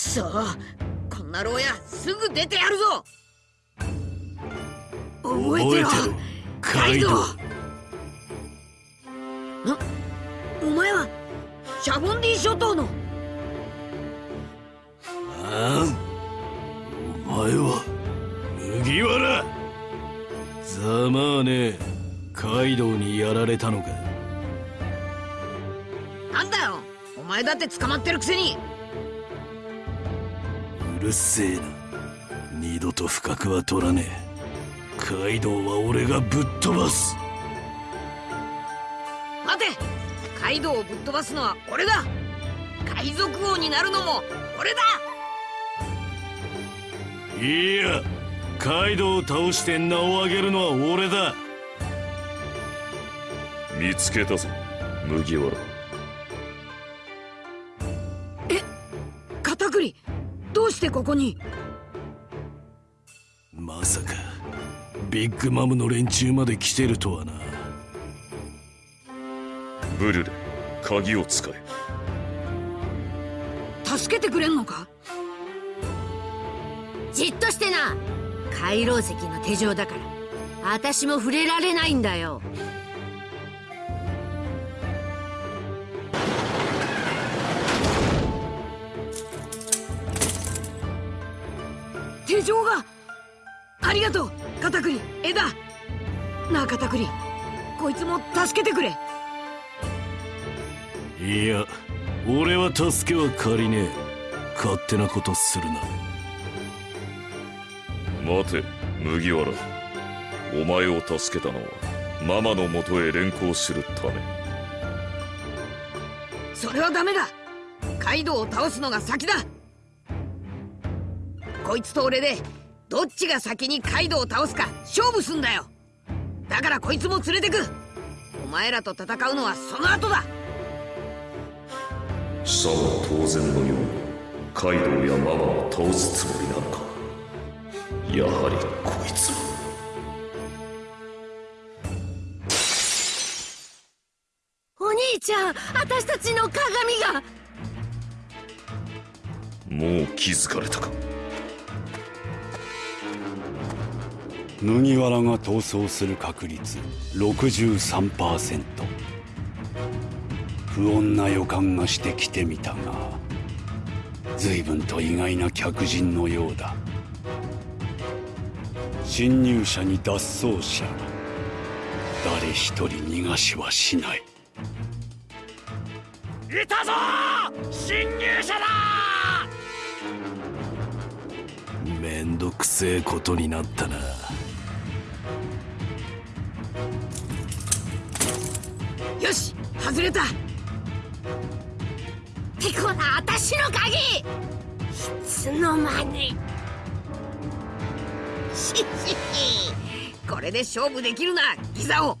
そ。こんな牢屋すぐ出てやるぞ。覚えてろ。カイドウ。なお前はシャボンディ諸島の。お前は麦わら。ざまあねカイドウにやられたのか。なんだよ。お前だって捕まってるくせにうるせえな。二度と不覚は取らねえ。カイドウは俺がぶっ飛ばす。待て。カイドウをぶっ飛ばすのは俺だ。海賊王になるのも俺だ。いやカイドウを倒して名を上げるのは俺だ。見つけたぞ。麦わらしてここに。まさかビッグマムの連中まで来てるとはな。ブルレ鍵を使え。助けてくれんのか？じっとしてな。回廊石の手錠だから私も触れられないんだよ手錠が。ありがとうカタクリ。枝なあカタクリ。こいつも助けてくれ。いや俺は助けは借りねえ。勝手なことするな。待て麦わら。お前を助けたのはママのもとへ連行するため。それはダメだ。カイドウを倒すのが先だこいつと俺でどっちが先にカイドウを倒すか勝負すんだよ。だからこいつも連れてく。お前らと戦うのはその後だ。さは当然のようにカイドウやママを倒すつもりなのか。やはりこいつはお兄ちゃん私たちの鏡が。もう気づかれたか麦わらが逃走する確率63%不穏な予感がしてきてみたが随分と意外な客人のようだ。侵入者に脱走者誰一人逃がしはしない。いたぞ！侵入者だ！めんどくせえことになったなよし外れた。てこな私の鍵。いつの間に。しひひこれで勝負できるなギザオ。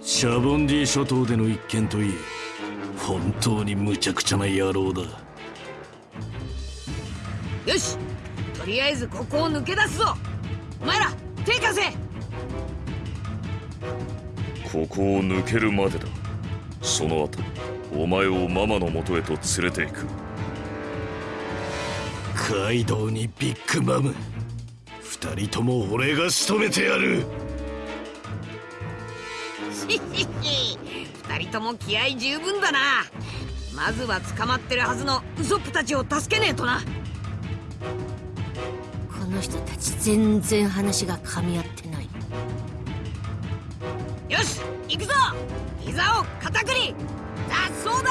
シャボンディ諸島での一件といい本当に無茶苦茶な野郎だ。よしとりあえずここを抜け出すぞ。お前ら手貸せここを抜けるまでだ。その後お前をママのもとへと連れて行く。カイドウにビッグマム。二人とも俺が仕留めてやる。ひひひ二人とも気合十分だな。まずは捕まってるはずのウソップたちを助けねえとな。この人たち全然話が噛み合ってないよし行くぞ。膝を片栗。脱走だ。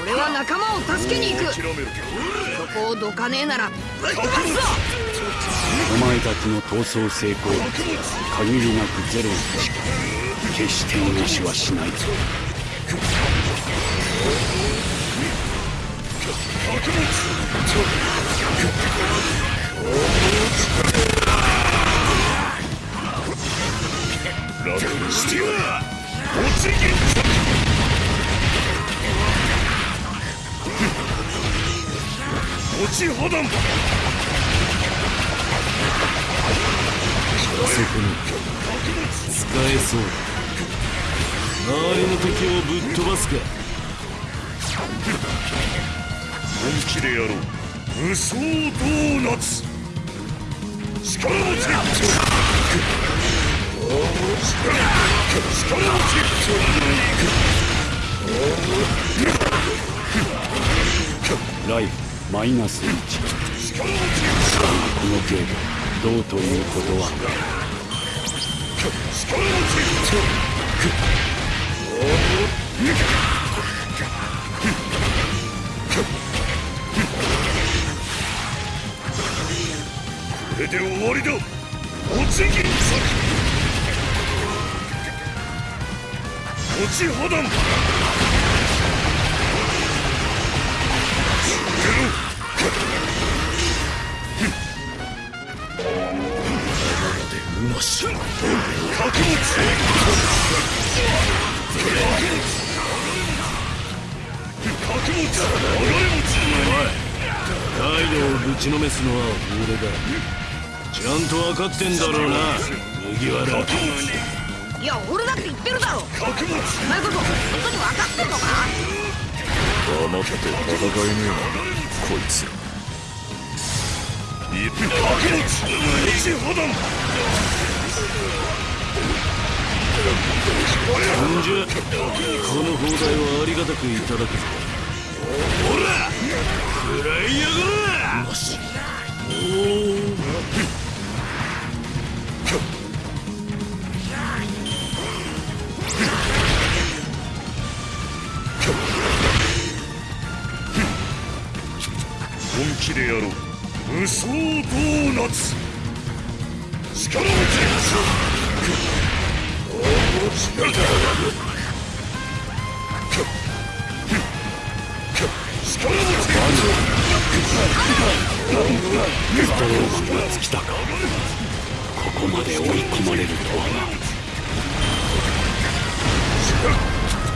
俺は仲間を助けに行く。そこをどかねえなら。ぶっ飛ばすぞ。お前たちの逃走成功率は限りなくゼロに近い決して逃がしはしない。楽にしてやる落ちぎ落ち破断そこに使えそう。周りの敵をぶっ飛ばすか本気でやろう無双ドーナツ力持ち力持ライフマイナス1この程度どうということは？落ち破断うまし覚悟覚悟流れ持ちカイドウをぶちのめすのは俺だちゃん。と分かってん。だろうな麦わらいや俺だって言ってるだろ。覚悟お前こそ本当に分かってんのか黙って戦えねえなこいつ。らい覚悟落ち破断んじゃこの砲台はありがたくいただくぞ。ほら食らいやがれ。おお気でやろう。無双ドーナツ。力持ち力持ちストローマンが尽きたかここまで追い込まれるとはな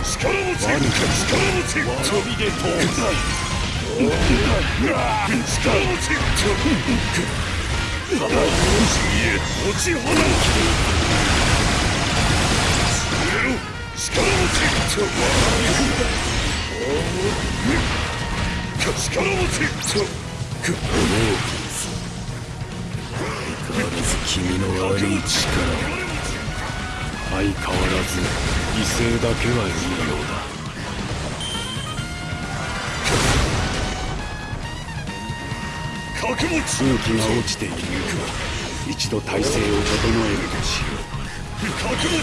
力持ち力持ち飛びでと力君の悪い力相変わらず犠牲だけはいいようだ。覚悟風紀が落ちている一度体勢を整えるとしよ覚悟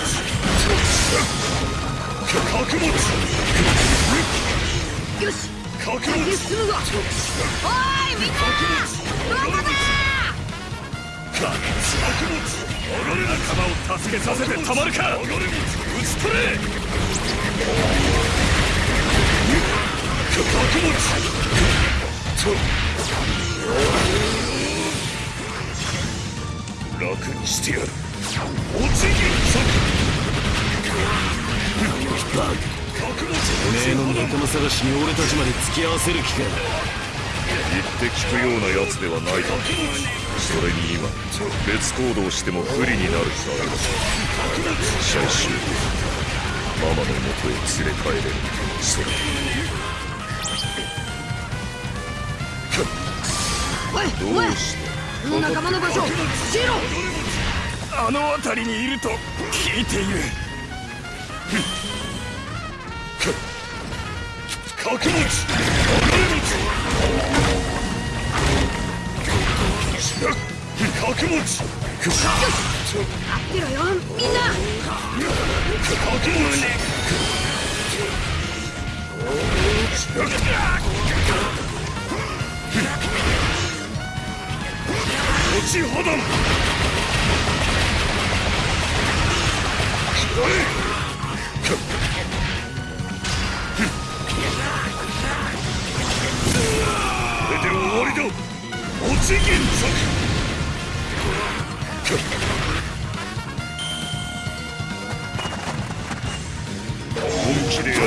覚悟よし。覚悟先に進むぞおいみんなどこだ覚悟俺ら仲間を助けさせてたまるか撃ち取れ覚悟楽にしてやるおちぎりバグ覚悟てめえの仲間探しに俺たちまで付き合わせる気か？言って聞くようなやつではないだろう。それに今別行動しても不利になる。だろう最終ママの元へ連れ帰れるそれどうしてこの仲間の場所教えろあの辺りにいると聞いている覚悟覚悟待ってろよみんな覚悟落ち破断これで終わりだ。落ち銀策本気でやる。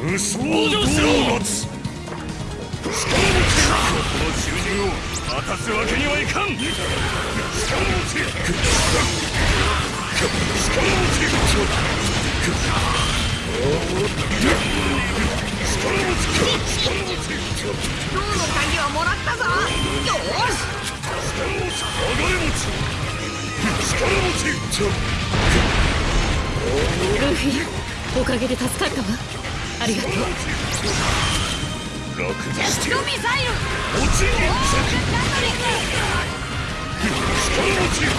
無双ドーナツの囚人を果たすわけにはいかん力持ち力持ち銅の鍵はもらったぞよーしルフィおかげで助かったわ。ありがとう。楽にしてジェットミサイル落ち力持ち上が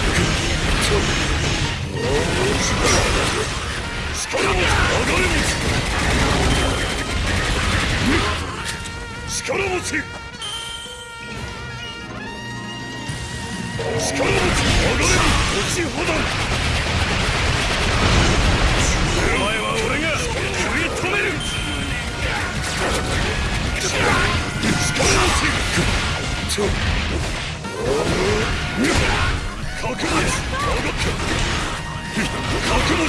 れ持ち力持ち力持ち上がれ落ちほどお前は俺が食い止めるち覚悟上がった覚悟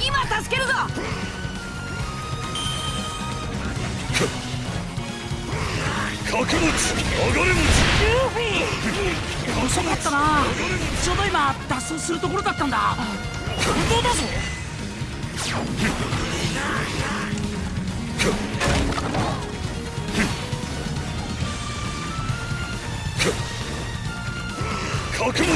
今助けるぞ。覚悟上がれ持遅かったなちょうど今脱走するところだったんだ本当だぞ。覚悟で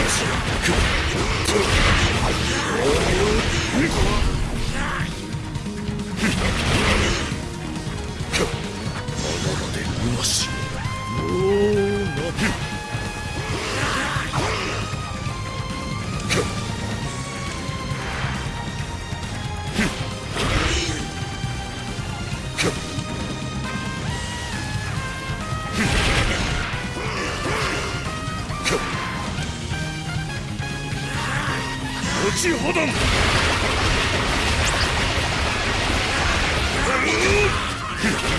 落ちほどん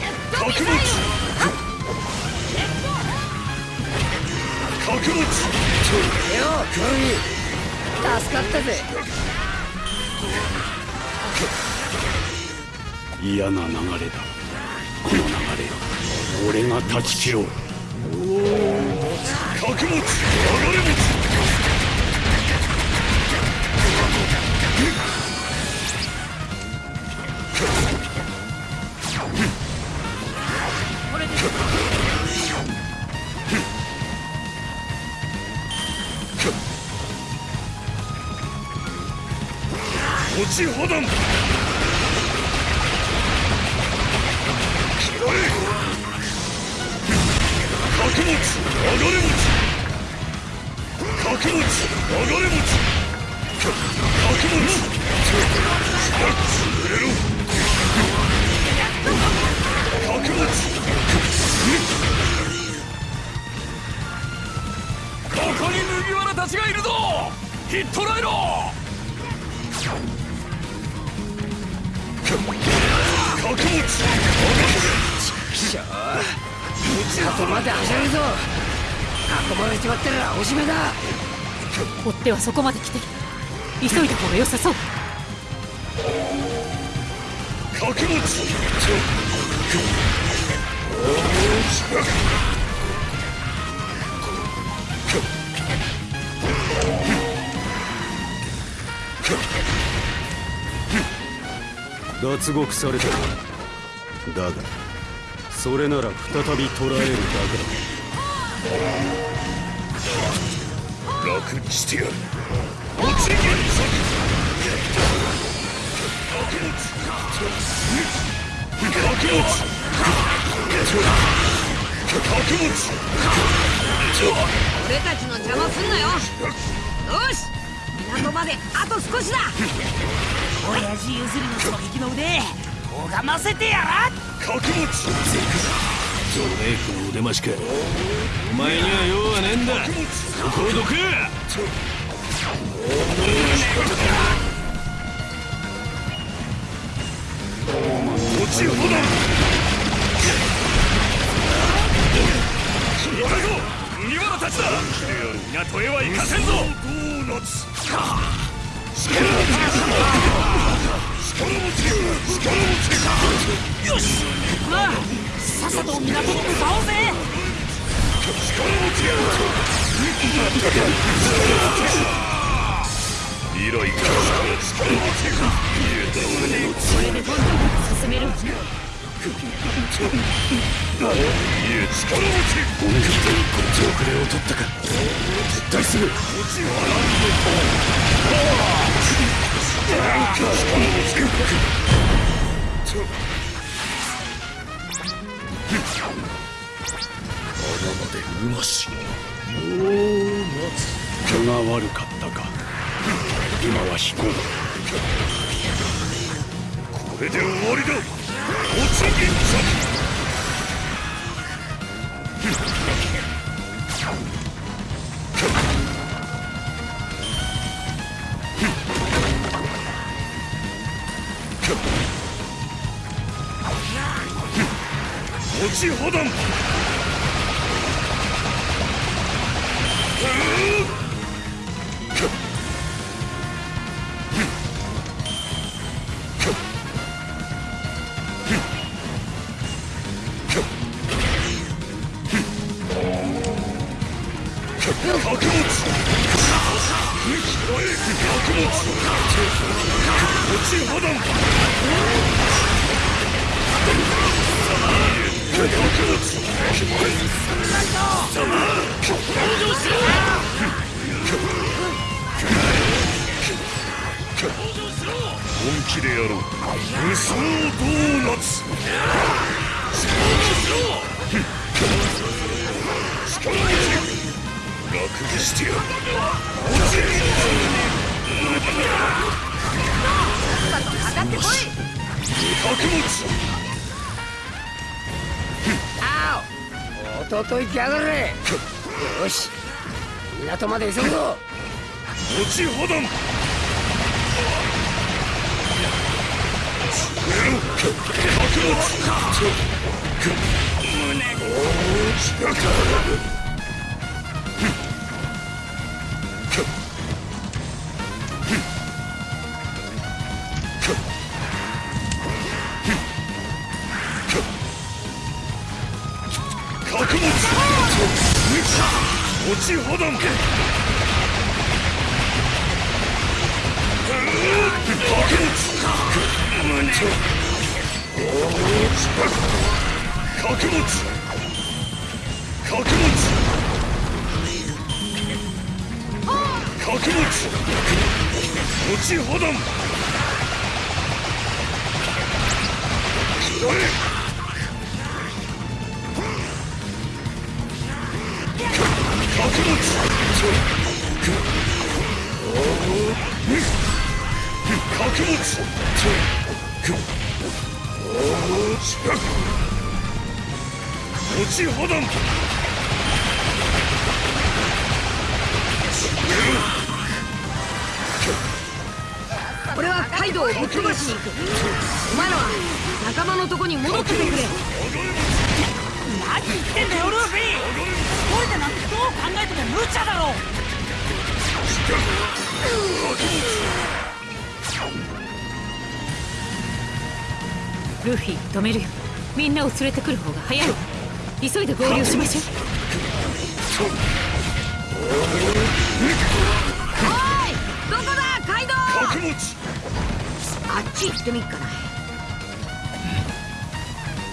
せる覚悟ミサイル覚悟よクロミ助かったぜ。嫌な流れだ。この流れ俺が断ち切ろう。覚悟流れ持ち落ちほどん。拾え覚悟流れ持ち覚悟流れ持ち覚悟潰れろ覚悟ここに麦わらたちがいるぞ。ヒットライロ覚悟後まで走るぞ。囲まれちまったらおしめだ追っ手はそこまで来てる急いだ方が良さそう覚悟脱獄されたかだがそれなら再び捕らえるだけだ。楽にしてやる落ち原作覚悟覚悟俺たちの邪魔すんなよ。よし港まであと少しだ。親父譲りの狙撃の腕拝ませてやら覚悟ゾメイクの腕増しかお前には用はねえんだ。そこをどけ落ちほど行ったぞ麦わらたちだ。港へは行かせんぞドーナツよし。まあさっさと港に向かおうぜ未来から力持ちこれでどんどん進めるわねいえ力持ち遅れを取ったか撤退する穴までうまし。毛が悪かったか。今は引こうこれで終わりだ。落ち銀ちほどん覚悟覚悟落ちほどん本気でやろう。無双ドーナツ力持ち楽にしてやる落ちかかってこいお弟行きやがれ。よし。港まで急ぐぞ。落ちほどん覚落ちほどん覚悟覚悟覚悟落ちほどんちほどん俺はカイドウをぶっ飛ばしに行くお前らは仲間のとこに戻っててくれ。何言ってんだよルーフィ。一人でなんてどう考えても無茶だろ。ルフィ止めるよ。みんなを連れてくる方が早い。わ急いで合流しましょう。おいどこだカイドウ。あっち行ってみっかな。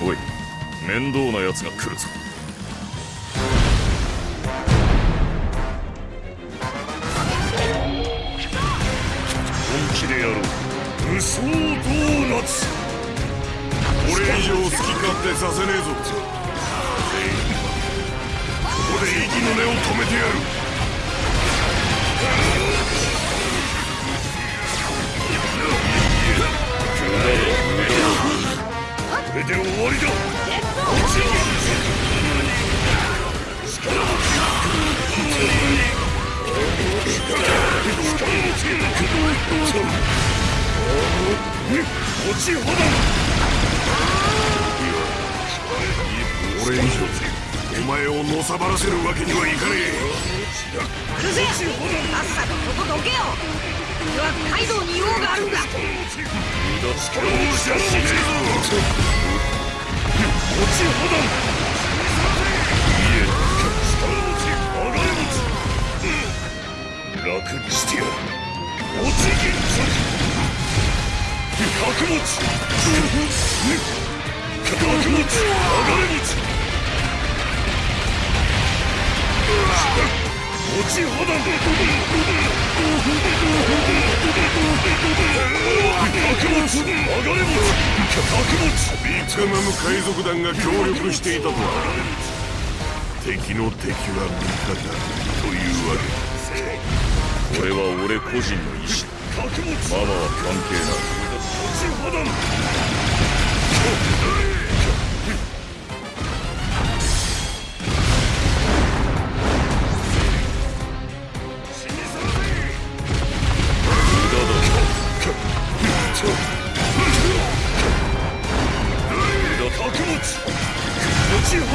おい面倒な奴が来るぞ。本気でやろう。無双ドーナツ以上好き勝手させねえぞ。ここで息の根を止めてやる。これで終わりだ。落ちほだ前をのさばらせるわけにはいかねうるせえさっさとここどけよ俺はカイドウに用があるんだ。しゃしねえぞ。落ちほだいえ力持ち上がれ持ち楽にしてやる落ち銀持ち落ちほだ角持ち上がれ持ち角持ちえビッグマム海賊団が協力していたとは敵の敵は味方というわけだこれは俺個人の意志ママは関係ない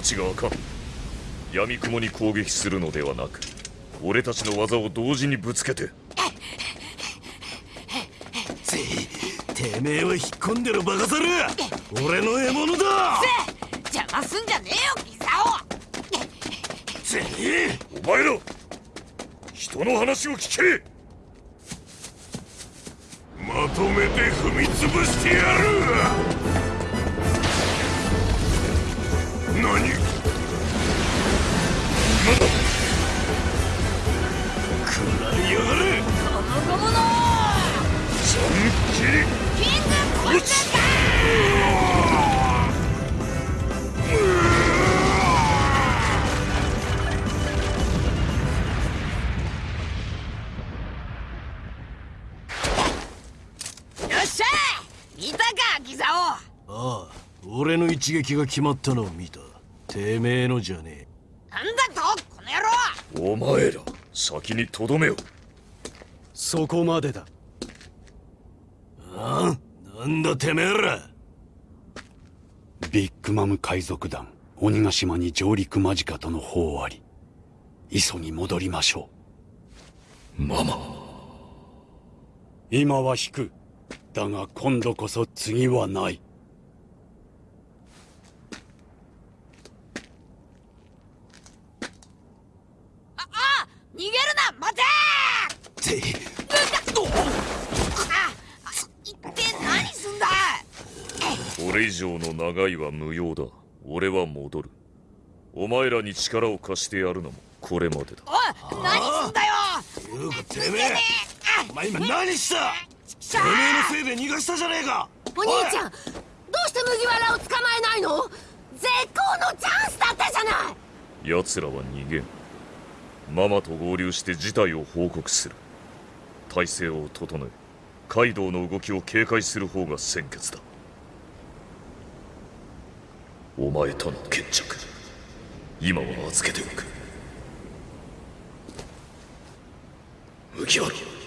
拉致があかん闇雲に攻撃するのではなく俺たちの技を同時にぶつけて。てめえは引っ込んでるバカ猿。俺の獲物だ。邪魔すんじゃねえよギサてめえお前ら。人の話を聞け。まとめて踏み潰してやる一撃が決まったのを見たてめえのじゃねなんだとこの野郎！お前ら先にとどめよ。そこまでだ。えああなんだてめえら。ビッグマム海賊団鬼ヶ島に上陸間近との報あり。磯に戻りましょママ。う今は引く。だが今度こそ次はないああ逃げるな待ててああ一体何すんだこれ以上の長いは無用だ。俺は戻る。お前らに力を貸してやるのもこれまでだ。おい何すんだよ。いうかてめえ。お前今何した？てめえのせいで逃がしたじゃねえか。お兄ちゃんどうして麦わらを捕まえないの？絶好のチャンスだったじゃない。奴らは逃げん。ママと合流して事態を報告する体制を整えカイドウの動きを警戒する方が先決だ。お前との決着今は預けておく。麦わら